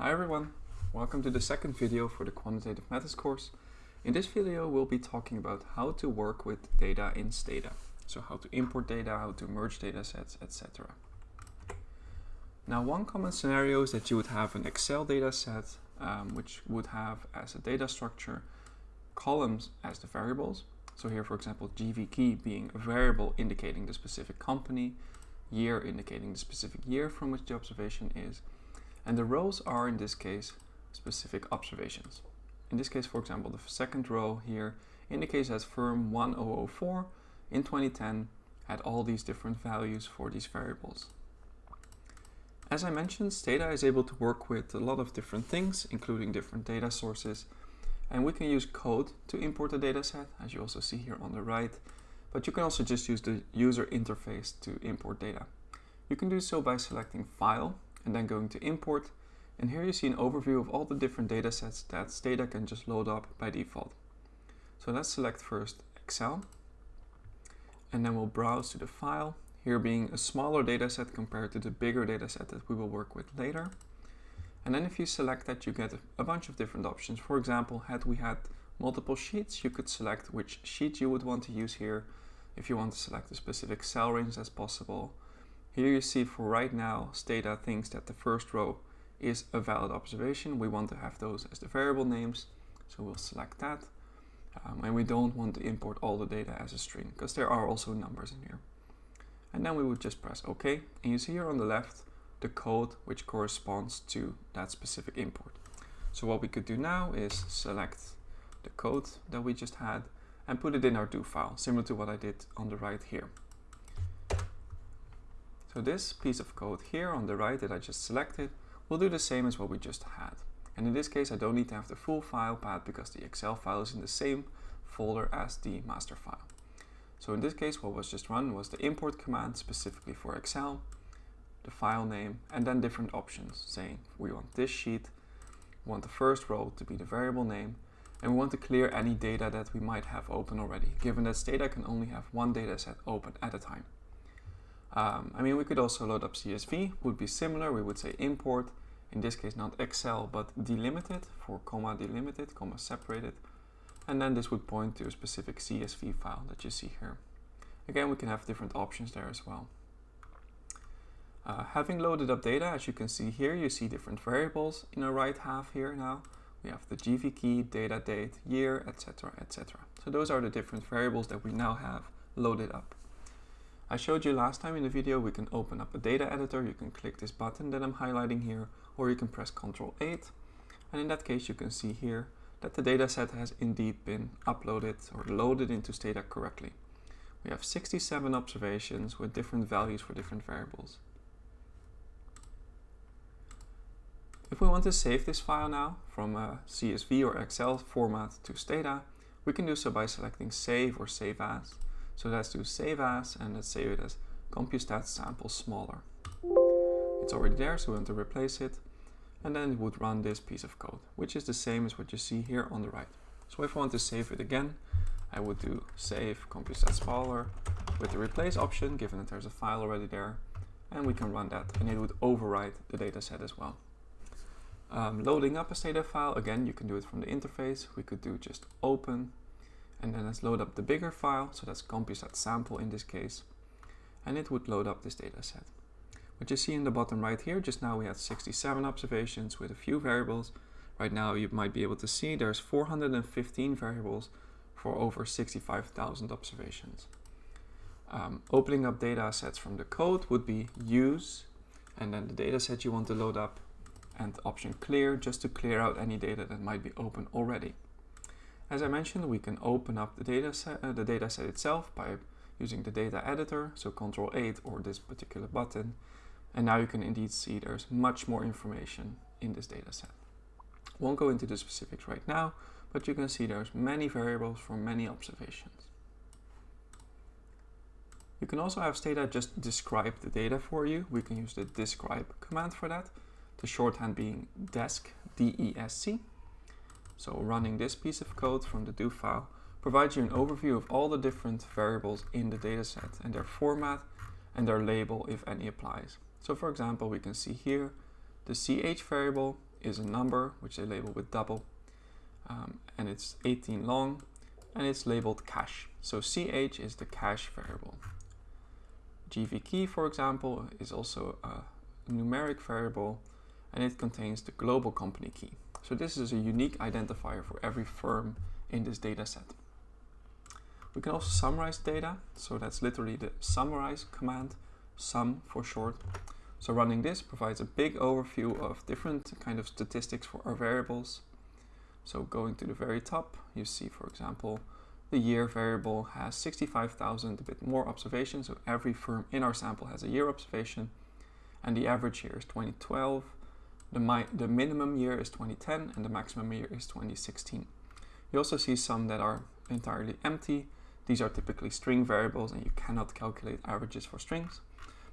Hi everyone, welcome to the second video for the Quantitative Methods course. In this video we'll be talking about how to work with data in Stata. So how to import data, how to merge data sets, etc. Now one common scenario is that you would have an Excel data set um, which would have as a data structure columns as the variables. So here for example GV key being a variable indicating the specific company, year indicating the specific year from which the observation is, and the rows are in this case specific observations. In this case, for example, the second row here indicates that firm 1004 in 2010 had all these different values for these variables. As I mentioned, Stata is able to work with a lot of different things, including different data sources. And we can use code to import a dataset, as you also see here on the right. But you can also just use the user interface to import data. You can do so by selecting File and then going to import. And here you see an overview of all the different data sets that Stata can just load up by default. So let's select first Excel. And then we'll browse to the file, here being a smaller data set compared to the bigger data set that we will work with later. And then if you select that, you get a bunch of different options. For example, had we had multiple sheets, you could select which sheet you would want to use here. If you want to select a specific cell range as possible, here you see for right now, Stata thinks that the first row is a valid observation. We want to have those as the variable names, so we'll select that. Um, and we don't want to import all the data as a string, because there are also numbers in here. And then we would just press OK, and you see here on the left the code which corresponds to that specific import. So what we could do now is select the code that we just had and put it in our do file, similar to what I did on the right here. So this piece of code here on the right that I just selected will do the same as what we just had. And in this case, I don't need to have the full file path because the Excel file is in the same folder as the master file. So in this case, what was just run was the import command specifically for Excel, the file name, and then different options saying we want this sheet, we want the first row to be the variable name, and we want to clear any data that we might have open already, given that Stata can only have one data set open at a time. Um, I mean, we could also load up CSV, would be similar. We would say import, in this case not Excel, but delimited for comma delimited, comma separated. And then this would point to a specific CSV file that you see here. Again, we can have different options there as well. Uh, having loaded up data, as you can see here, you see different variables in the right half here now. We have the GV key, data date, year, etc, etc. So those are the different variables that we now have loaded up. I showed you last time in the video we can open up a data editor, you can click this button that I'm highlighting here, or you can press Ctrl 8. And in that case you can see here that the dataset has indeed been uploaded or loaded into Stata correctly. We have 67 observations with different values for different variables. If we want to save this file now from a CSV or Excel format to Stata, we can do so by selecting Save or Save As. So let's do save as and let's save it as compustat sample smaller. It's already there, so we want to replace it. And then it would run this piece of code, which is the same as what you see here on the right. So if I want to save it again, I would do save compustat smaller with the replace option, given that there's a file already there. And we can run that and it would overwrite the data set as well. Um, loading up a Stata file, again, you can do it from the interface. We could do just open and then let's load up the bigger file, so that's compustat sample in this case, and it would load up this data set. What you see in the bottom right here, just now we had 67 observations with a few variables. Right now you might be able to see there's 415 variables for over 65,000 observations. Um, opening up data sets from the code would be use, and then the data set you want to load up, and option clear, just to clear out any data that might be open already. As I mentioned, we can open up the data set, uh, the itself by using the data editor, so Control 8 or this particular button. And now you can indeed see there's much more information in this data set. Won't go into the specifics right now, but you can see there's many variables for many observations. You can also have Stata just describe the data for you. We can use the describe command for that. The shorthand being desc, D-E-S-C. So running this piece of code from the do file provides you an overview of all the different variables in the dataset and their format and their label if any applies. So for example, we can see here the ch variable is a number which they label with double um, and it's 18 long and it's labeled cash. So ch is the cash variable. GV key, for example, is also a numeric variable and it contains the global company key. So this is a unique identifier for every firm in this data set. We can also summarize data. So that's literally the summarize command, sum for short. So running this provides a big overview of different kind of statistics for our variables. So going to the very top, you see, for example, the year variable has 65,000, a bit more observations. So every firm in our sample has a year observation and the average year is 2012. The, the minimum year is 2010 and the maximum year is 2016. You also see some that are entirely empty. These are typically string variables and you cannot calculate averages for strings.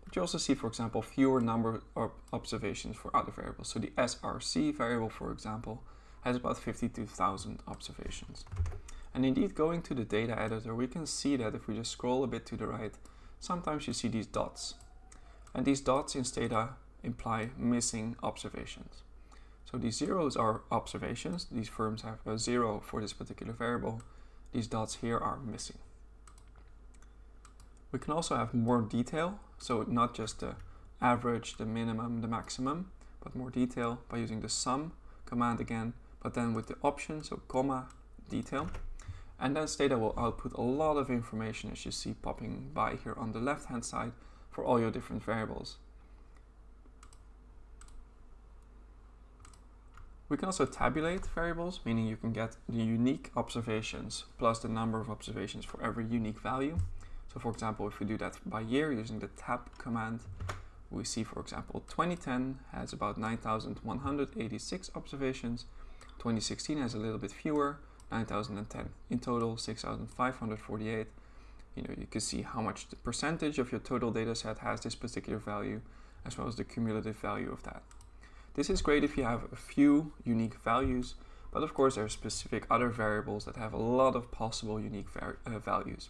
But you also see, for example, fewer number of observations for other variables. So the SRC variable, for example, has about 52,000 observations. And indeed, going to the data editor, we can see that if we just scroll a bit to the right, sometimes you see these dots. And these dots in data imply missing observations. So these zeros are observations. These firms have a zero for this particular variable. These dots here are missing. We can also have more detail. So not just the average, the minimum, the maximum, but more detail by using the sum command again, but then with the option, so comma, detail. And then Stata will output a lot of information as you see popping by here on the left hand side for all your different variables. We can also tabulate variables, meaning you can get the unique observations plus the number of observations for every unique value. So for example, if we do that by year using the tab command, we see, for example, 2010 has about 9,186 observations, 2016 has a little bit fewer, 9,010. In total, 6,548. You know, you can see how much the percentage of your total data set has this particular value, as well as the cumulative value of that. This is great if you have a few unique values, but of course there are specific other variables that have a lot of possible unique uh, values.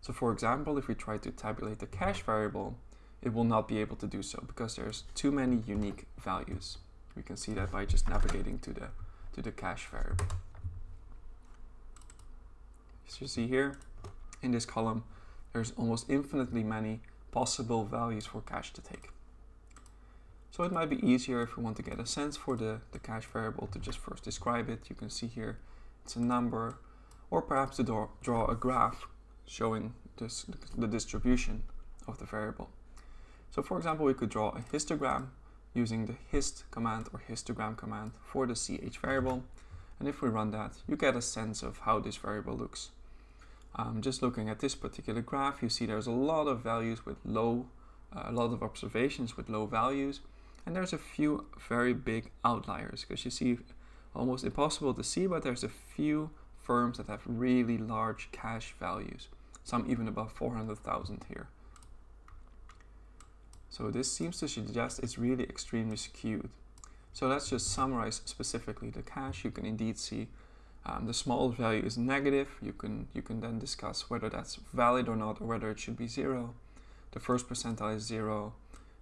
So for example, if we try to tabulate the cash variable, it will not be able to do so because there's too many unique values. We can see that by just navigating to the, to the cash variable. As you see here, in this column, there's almost infinitely many possible values for cash to take. So it might be easier if we want to get a sense for the, the cash variable to just first describe it. You can see here it's a number, or perhaps to draw, draw a graph showing this, the distribution of the variable. So for example, we could draw a histogram using the hist command or histogram command for the ch variable. And if we run that, you get a sense of how this variable looks. Um, just looking at this particular graph, you see there's a lot of values with low, uh, a lot of observations with low values. And there's a few very big outliers because you see almost impossible to see, but there's a few firms that have really large cash values, some even above 400,000 here. So this seems to suggest it's really extremely skewed. So let's just summarize specifically the cash. You can indeed see um, the small value is negative. You can, you can then discuss whether that's valid or not, or whether it should be zero. The first percentile is zero.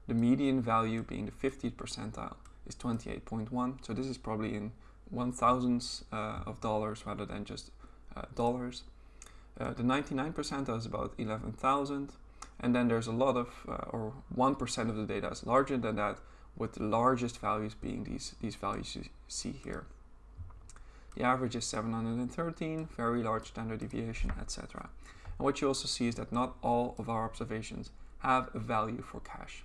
The median value being the 50th percentile is 28.1. So this is probably in one thousandths uh, of dollars rather than just uh, dollars. Uh, the 99 percentile is about 11,000. And then there's a lot of, uh, or 1% of the data is larger than that, with the largest values being these, these values you see here. The average is 713, very large standard deviation, etc. And what you also see is that not all of our observations have a value for cash.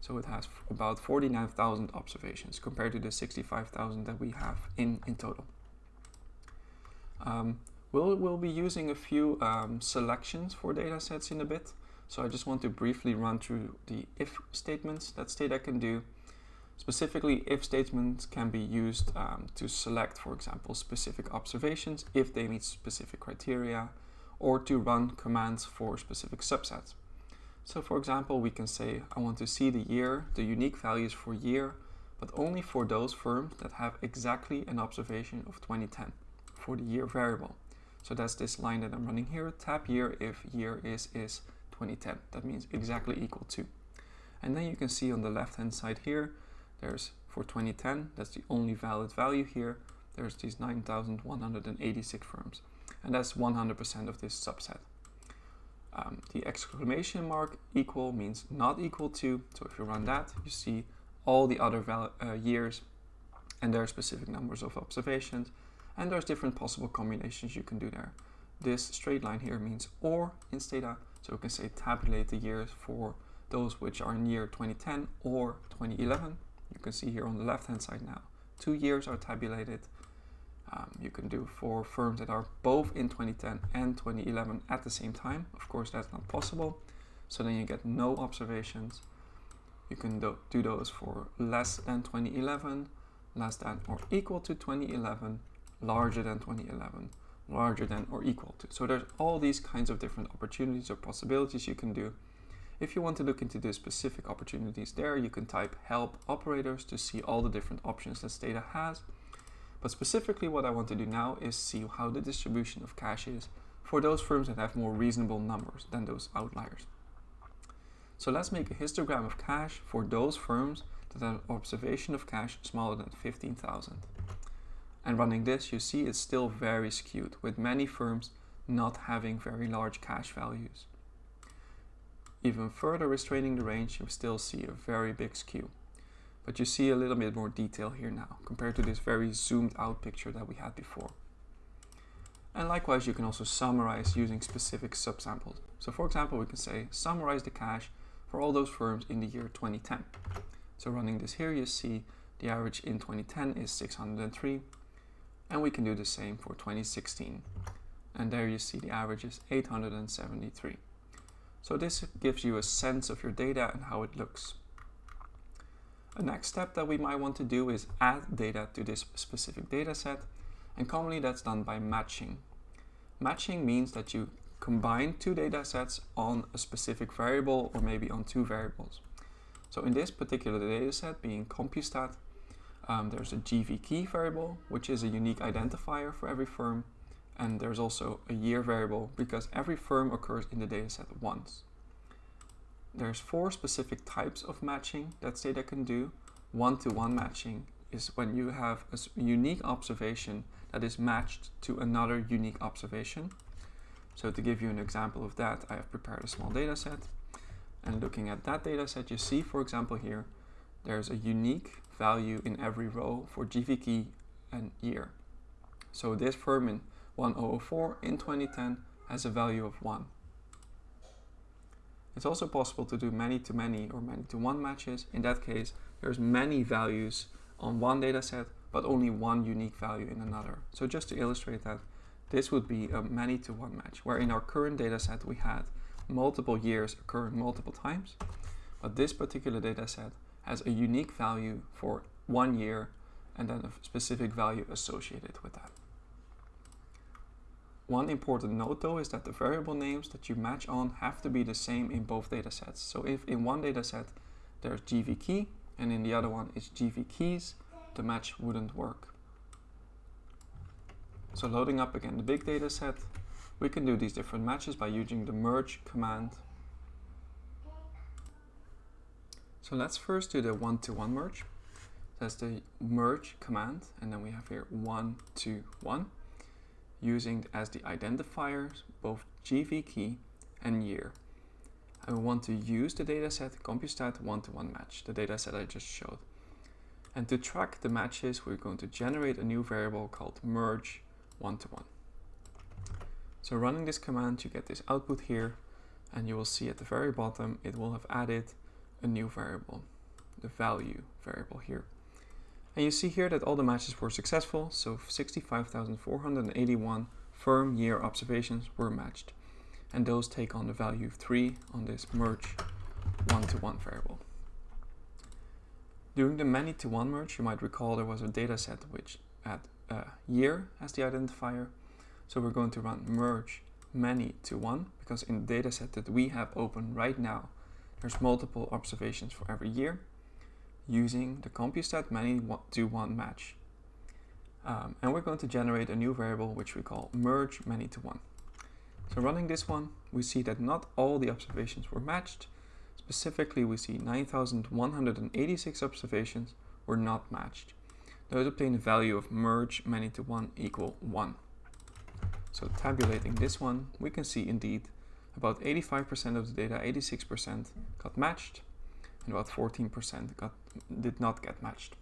So it has about 49,000 observations compared to the 65,000 that we have in, in total. Um, we'll, we'll be using a few um, selections for data sets in a bit. So I just want to briefly run through the if statements that Stata can do Specifically, if statements can be used um, to select, for example, specific observations if they meet specific criteria, or to run commands for specific subsets. So for example, we can say, I want to see the year, the unique values for year, but only for those firms that have exactly an observation of 2010 for the year variable. So that's this line that I'm running here, tab year if year is is 2010. That means exactly equal to. And then you can see on the left hand side here, there's for 2010, that's the only valid value here. There's these 9,186 firms, and that's 100% of this subset. Um, the exclamation mark equal means not equal to, so if you run that, you see all the other uh, years and there are specific numbers of observations and there's different possible combinations you can do there. This straight line here means OR in Stata, so we can say tabulate the years for those which are in year 2010 or 2011. You can see here on the left hand side now, two years are tabulated. Um, you can do for firms that are both in 2010 and 2011 at the same time. Of course, that's not possible. So then you get no observations. You can do, do those for less than 2011, less than or equal to 2011, larger than 2011, larger than or equal to. So there's all these kinds of different opportunities or possibilities you can do. If you want to look into the specific opportunities there, you can type help operators to see all the different options that Stata has. But specifically what I want to do now is see how the distribution of cash is for those firms that have more reasonable numbers than those outliers. So let's make a histogram of cash for those firms that have observation of cash smaller than 15,000. And running this, you see it's still very skewed, with many firms not having very large cash values. Even further restraining the range, you still see a very big skew. But you see a little bit more detail here now, compared to this very zoomed out picture that we had before. And likewise, you can also summarize using specific subsamples. So for example, we can say, summarize the cash for all those firms in the year 2010. So running this here, you see the average in 2010 is 603, and we can do the same for 2016. And there you see the average is 873. So this gives you a sense of your data and how it looks. A next step that we might want to do is add data to this specific data set, and commonly that's done by matching. Matching means that you combine two data sets on a specific variable or maybe on two variables. So in this particular data set being CompuStat, um, there's a GV key variable, which is a unique identifier for every firm. And there's also a year variable because every firm occurs in the dataset once. There's four specific types of matching that Stata can do. One-to-one -one matching is when you have a unique observation that is matched to another unique observation. So to give you an example of that, I have prepared a small data set. And looking at that data set, you see, for example, here, there's a unique value in every row for GV key and year. So this firm oh oh in 1004 in 2010 has a value of 1. It's also possible to do many-to-many -many or many-to-one matches. In that case, there's many values on one dataset, but only one unique value in another. So just to illustrate that, this would be a many-to-one match, where in our current dataset we had multiple years occurring multiple times, but this particular dataset has a unique value for one year and then a specific value associated with that. One important note though is that the variable names that you match on have to be the same in both datasets. So if in one dataset there's GV key and in the other one is GV keys, the match wouldn't work. So loading up again the big dataset, we can do these different matches by using the merge command. So let's first do the one-to-one -one merge. That's the merge command, and then we have here one, two, one using as the identifiers both GV key and year. I want to use the dataset CompuStat one-to-one -one match, the dataset I just showed. And to track the matches, we're going to generate a new variable called merge one-to-one. -one. So running this command, you get this output here, and you will see at the very bottom, it will have added a new variable, the value variable here. And you see here that all the matches were successful, so 65,481 firm year observations were matched. And those take on the value of 3 on this merge one-to-one -one variable. During the many-to-one merge, you might recall there was a data set which had uh, a year as the identifier. So we're going to run merge many to one because in the data set that we have open right now, there's multiple observations for every year using the CompuStat many to one match. Um, and we're going to generate a new variable which we call merge many to one. So running this one, we see that not all the observations were matched. Specifically, we see 9,186 observations were not matched. Those obtain a value of merge many to one equal one. So tabulating this one, we can see indeed about 85% of the data, 86% got matched, and about 14% got, did not get matched.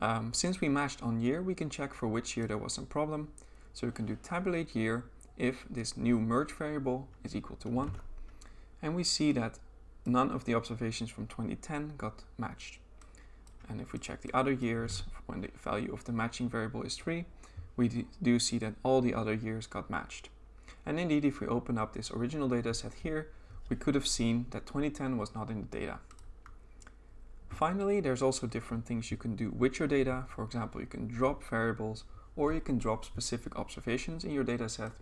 Um, since we matched on year, we can check for which year there was some problem. So we can do tabulate year if this new merge variable is equal to 1. And we see that none of the observations from 2010 got matched. And if we check the other years, when the value of the matching variable is 3, we do see that all the other years got matched. And indeed, if we open up this original data set here, we could have seen that 2010 was not in the data. Finally, there's also different things you can do with your data. For example, you can drop variables or you can drop specific observations in your data set.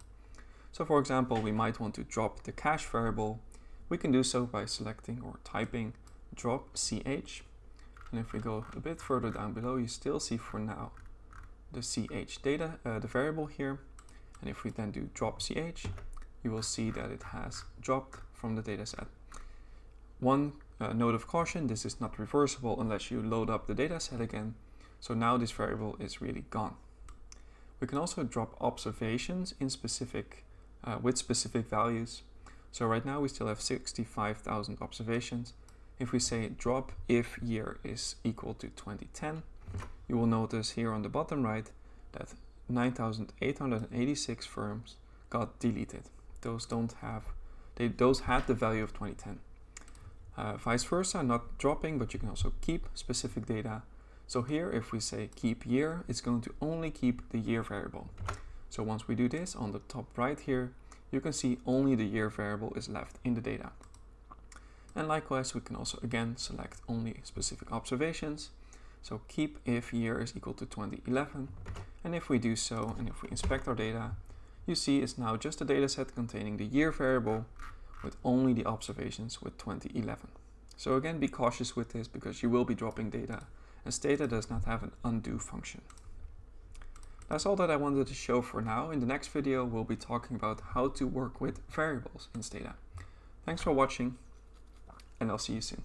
So for example, we might want to drop the cash variable. We can do so by selecting or typing drop ch and if we go a bit further down below, you still see for now the ch data, uh, the variable here. And if we then do drop ch, you will see that it has dropped from the dataset. One uh, note of caution, this is not reversible unless you load up the dataset again. So now this variable is really gone. We can also drop observations in specific, uh, with specific values. So right now we still have 65,000 observations if we say drop if year is equal to 2010, you will notice here on the bottom right that 9,886 firms got deleted. Those don't have, they, those had the value of 2010. Uh, vice versa, not dropping, but you can also keep specific data. So here, if we say keep year, it's going to only keep the year variable. So once we do this on the top right here, you can see only the year variable is left in the data. And likewise, we can also again select only specific observations. So keep if year is equal to 2011. And if we do so, and if we inspect our data, you see it's now just a dataset containing the year variable with only the observations with 2011. So again, be cautious with this because you will be dropping data and Stata does not have an undo function. That's all that I wanted to show for now. In the next video, we'll be talking about how to work with variables in Stata. Thanks for watching and I'll see you soon.